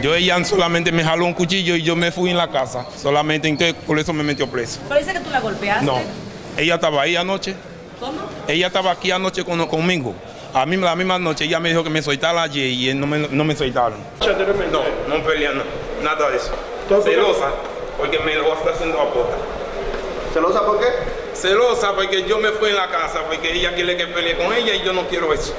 Yo ella solamente me jaló un cuchillo y yo me fui en la casa. Solamente entonces por eso me metió preso. Pero que tú la golpeaste. No. Ella estaba ahí anoche. ¿Cómo? Ella estaba aquí anoche con, conmigo. A mí la misma noche ella me dijo que me soltara ayer y no me, no me soltaron. No, no pelean, no, nada de eso. Celosa, porque me lo está haciendo a puta. ¿Celosa por qué? Celosa porque yo me fui en la casa, porque ella quiere que pelee con ella y yo no quiero eso.